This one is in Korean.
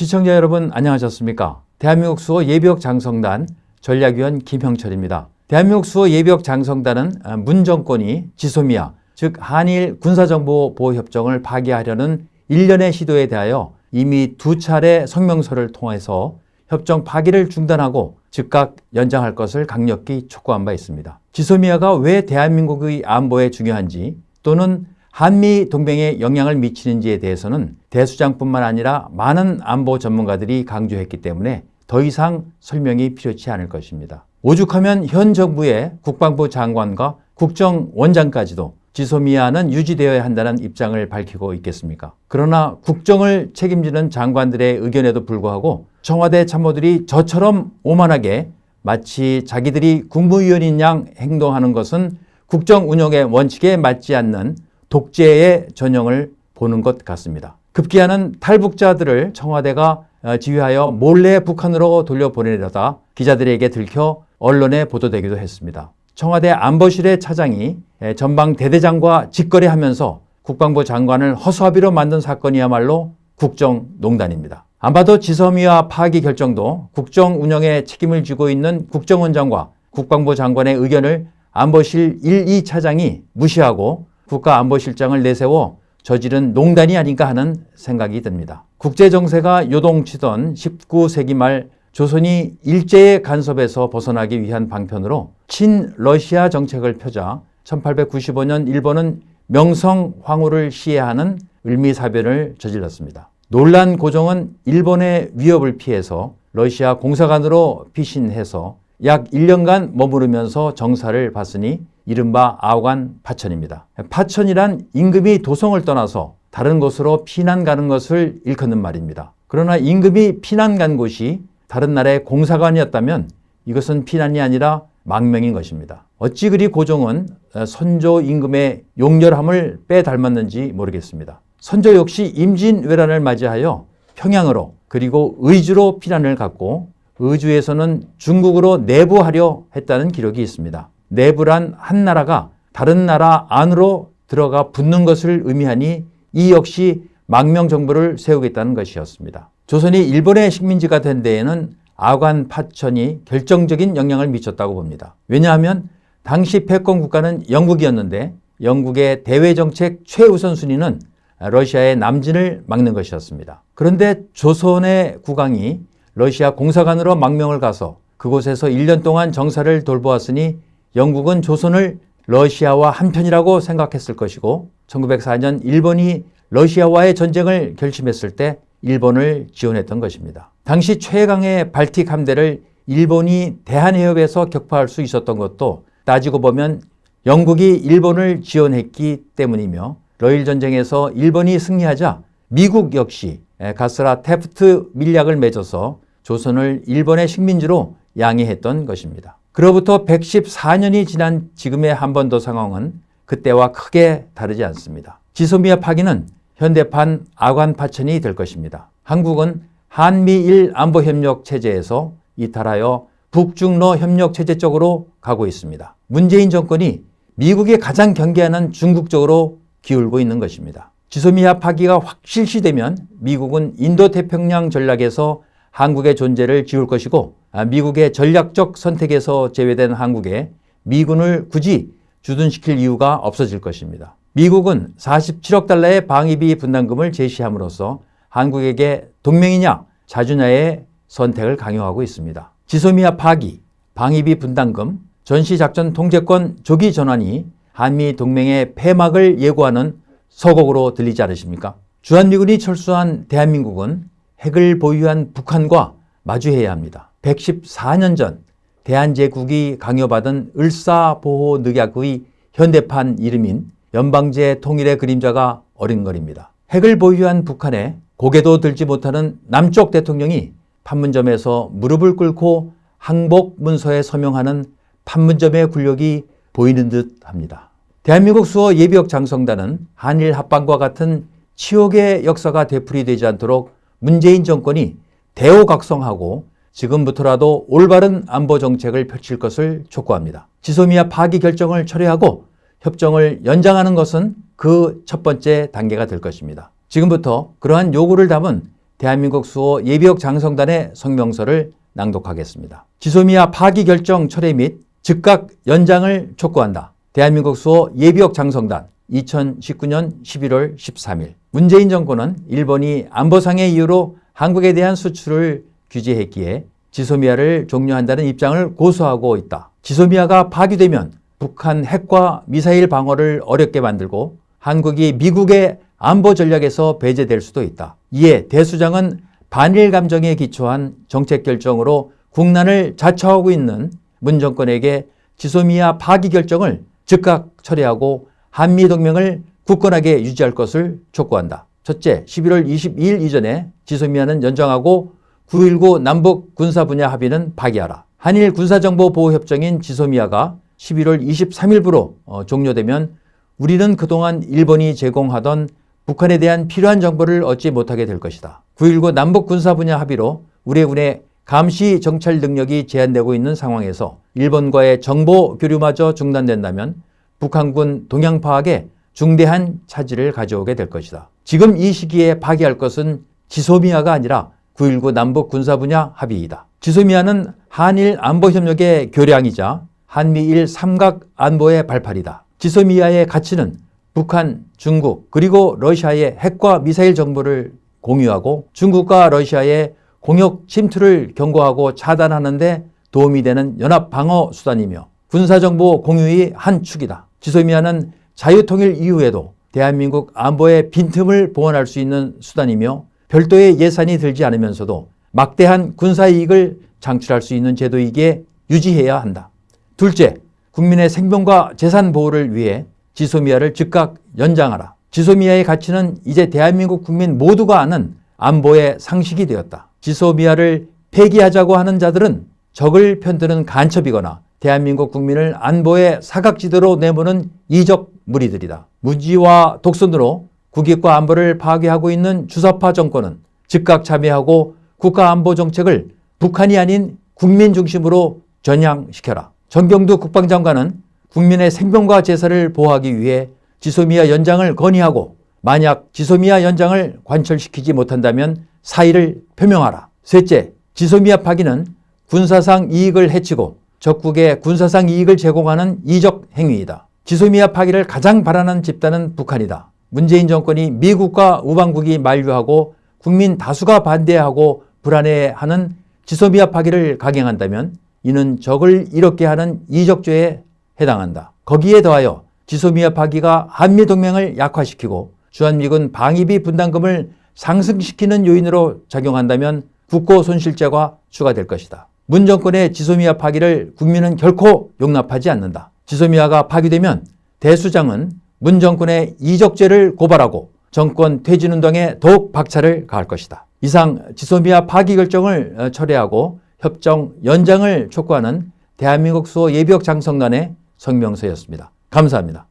시청자 여러분 안녕하셨습니까? 대한민국 수호 예비역 장성단 전략위원 김형철입니다. 대한민국 수호 예비역 장성단은 문 정권이 지소미아 즉 한일 군사정보보호협정을 파기하려는 일련의 시도에 대하여 이미 두 차례 성명서를 통해서 협정 파기를 중단하고 즉각 연장할 것을 강력히 촉구한 바 있습니다. 지소미아가 왜 대한민국의 안보에 중요한지 또는 한미 동맹에 영향을 미치는지에 대해서는 대수장뿐만 아니라 많은 안보 전문가들이 강조했기 때문에 더 이상 설명이 필요치 않을 것입니다. 오죽하면 현 정부의 국방부 장관과 국정원장까지도 지소미아는 유지되어야 한다는 입장을 밝히고 있겠습니까? 그러나 국정을 책임지는 장관들의 의견에도 불구하고 청와대 참모들이 저처럼 오만하게 마치 자기들이 국무위원인 양 행동하는 것은 국정 운영의 원칙에 맞지 않는 독재의 전형을 보는 것 같습니다. 급기야는 탈북자들을 청와대가 지휘하여 몰래 북한으로 돌려보내려다 기자들에게 들켜 언론에 보도되기도 했습니다. 청와대 안보실의 차장이 전방 대대장과 직거래하면서 국방부 장관을 허수아비로 만든 사건이야말로 국정농단입니다. 안 봐도 지섬이와 파기 결정도 국정 운영에 책임을 지고 있는 국정원장과 국방부 장관의 의견을 안보실 1, 2차장이 무시하고 국가안보실장을 내세워 저지른 농단이 아닌가 하는 생각이 듭니다. 국제정세가 요동치던 19세기 말 조선이 일제의 간섭에서 벗어나기 위한 방편으로 친러시아 정책을 펴자 1895년 일본은 명성 황후를 시해하는 을미사변을 저질렀습니다. 논란 고종은 일본의 위협을 피해서 러시아 공사관으로 피신해서 약 1년간 머무르면서 정사를 봤으니 이른바 아오간 파천입니다. 파천이란 임금이 도성을 떠나서 다른 곳으로 피난 가는 것을 일컫는 말입니다. 그러나 임금이 피난 간 곳이 다른 나라의 공사관이었다면 이것은 피난이 아니라 망명인 것입니다. 어찌 그리 고종은 선조 임금의 용렬함을 빼닮았는지 모르겠습니다. 선조 역시 임진왜란을 맞이하여 평양으로 그리고 의주로 피난을 갔고 의주에서는 중국으로 내부하려 했다는 기록이 있습니다. 내부란 한 나라가 다른 나라 안으로 들어가 붙는 것을 의미하니 이 역시 망명 정부를 세우겠다는 것이었습니다. 조선이 일본의 식민지가 된 데에는 아관 파천이 결정적인 영향을 미쳤다고 봅니다. 왜냐하면 당시 패권 국가는 영국이었는데 영국의 대외정책 최우선 순위는 러시아의 남진을 막는 것이었습니다. 그런데 조선의 국왕이 러시아 공사관으로 망명을 가서 그곳에서 1년 동안 정사를 돌보았으니 영국은 조선을 러시아와 한편이라고 생각했을 것이고 1904년 일본이 러시아와의 전쟁을 결심했을 때 일본을 지원했던 것입니다. 당시 최강의 발틱 함대를 일본이 대한해협에서 격파할 수 있었던 것도 따지고 보면 영국이 일본을 지원했기 때문이며 러일 전쟁에서 일본이 승리하자 미국 역시 가스라 테프트 밀약을 맺어서 조선을 일본의 식민지로 양해했던 것입니다. 그로부터 114년이 지난 지금의 한반도 상황은 그때와 크게 다르지 않습니다. 지소미아 파기는 현대판 아관 파천이 될 것입니다. 한국은 한미일 안보협력 체제에서 이탈하여 북중러 협력 체제 쪽으로 가고 있습니다. 문재인 정권이 미국이 가장 경계하는 중국 쪽으로 기울고 있는 것입니다. 지소미아 파기가 확실시되면 미국은 인도태평양 전략에서 한국의 존재를 지울 것이고 아, 미국의 전략적 선택에서 제외된 한국에 미군을 굳이 주둔시킬 이유가 없어질 것입니다. 미국은 47억 달러의 방위비 분담금을 제시함으로써 한국에게 동맹이냐 자주냐의 선택을 강요하고 있습니다. 지소미아 파기, 방위비 분담금, 전시작전 통제권 조기 전환이 한미 동맹의 폐막을 예고하는 서곡으로 들리지 않으십니까? 주한미군이 철수한 대한민국은 핵을 보유한 북한과 마주해야 합니다. 114년 전 대한제국이 강요받은 을사보호늑약의 현대판 이름인 연방제 통일의 그림자가 어린거립니다. 핵을 보유한 북한에 고개도 들지 못하는 남쪽 대통령이 판문점에서 무릎을 꿇고 항복 문서에 서명하는 판문점의 굴욕이 보이는 듯 합니다. 대한민국 수호 예비역 장성단은 한일 합방과 같은 치욕의 역사가 되풀이되지 않도록 문재인 정권이 대호각성하고 지금부터라도 올바른 안보 정책을 펼칠 것을 촉구합니다. 지소미아 파기 결정을 철회하고 협정을 연장하는 것은 그 첫 번째 단계가 될 것입니다. 지금부터 그러한 요구를 담은 대한민국 수호 예비역 장성단의 성명서를 낭독하겠습니다. 지소미아 파기 결정 철회 및 즉각 연장을 촉구한다. 대한민국 수호 예비역 장성단 2019년 11월 13일 문재인 정권은 일본이 안보상의 이유로 한국에 대한 수출을 규제했기에 지소미아를 종료한다는 입장을 고수하고 있다. 지소미아가 파기되면 북한 핵과 미사일 방어를 어렵게 만들고 한국이 미국의 안보 전략에서 배제될 수도 있다. 이에 대수장은 반일 감정에 기초한 정책 결정으로 국난을 자처하고 있는 문 정권에게 지소미아 파기 결정을 즉각 처리하고 한미 동맹을 굳건하게 유지할 것을 촉구한다. 첫째, 11월 22일 이전에 지소미아는 연장하고 9.19 남북 군사 분야 합의는 파기하라. 한일 군사정보보호협정인 지소미아가 11월 23일부로 어, 종료되면 우리는 그동안 일본이 제공하던 북한에 대한 필요한 정보를 얻지 못하게 될 것이다. 9.19 남북 군사 분야 합의로 우리 군의 감시 정찰 능력이 제한되고 있는 상황에서 일본과의 정보 교류마저 중단된다면 북한군 동향 파악에 중대한 차질을 가져오게 될 것이다. 지금 이 시기에 파기할 것은 지소미아가 아니라 9.19 남북 군사 분야 합의이다. 지소미아는 한일 안보협력의 교량이자 한미일 삼각 안보의 발판이다. 지소미아의 가치는 북한, 중국 그리고 러시아의 핵과 미사일 정보를 공유하고 중국과 러시아의 공역 침투를 경고하고 차단하는 데 도움이 되는 연합 방어 수단이며 군사정보 공유의 한 축이다. 지소미아는 자유통일 이후에도 대한민국 안보의 빈틈을 보완할 수 있는 수단이며 별도의 예산이 들지 않으면서도 막대한 군사이익을 창출할 수 있는 제도이기에 유지해야 한다. 둘째, 국민의 생명과 재산 보호를 위해 지소미아를 즉각 연장하라. 지소미아의 가치는 이제 대한민국 국민 모두가 아는 안보의 상식이 되었다. 지소미아를 폐기하자고 하는 자들은 적을 편드는 간첩이거나 대한민국 국민을 안보의 사각지대로 내모는 이적 무리들이다. 무지와 독선으로 국익과 안보를 파괴하고 있는 주사파 정권은 즉각 참여하고 국가안보 정책을 북한이 아닌 국민 중심으로 전향시켜라. 정경두 국방장관은 국민의 생명과 재산을 보호하기 위해 지소미아 연장을 건의하고 만약 지소미아 연장을 관철시키지 못한다면 사의를 표명하라. 셋째, 지소미아 파기는 군사상 이익을 해치고 적국에 군사상 이익을 제공하는 이적 행위이다. 지소미아 파기를 가장 바라는 집단은 북한이다. 문재인 정권이 미국과 우방국이 만류하고 국민 다수가 반대하고 불안해하는 지소미아 파기를 강행한다면 이는 적을 이롭게 하는 이적죄에 해당한다. 거기에 더하여 지소미아 파기가 한미동맹을 약화시키고 주한미군 방위비 분담금을 상승시키는 요인으로 작용한다면 국고 손실죄가 추가될 것이다. 문 정권의 지소미아 파기를 국민은 결코 용납하지 않는다. 지소미아가 파기되면 대수장은 문 정권의 이적죄를 고발하고 정권 퇴진운동에 더욱 박차를 가할 것이다. 이상 지소미아 파기 결정을 철회하고 협정 연장을 촉구하는 대한민국 수호 예비역 장성단의 성명서였습니다. 감사합니다.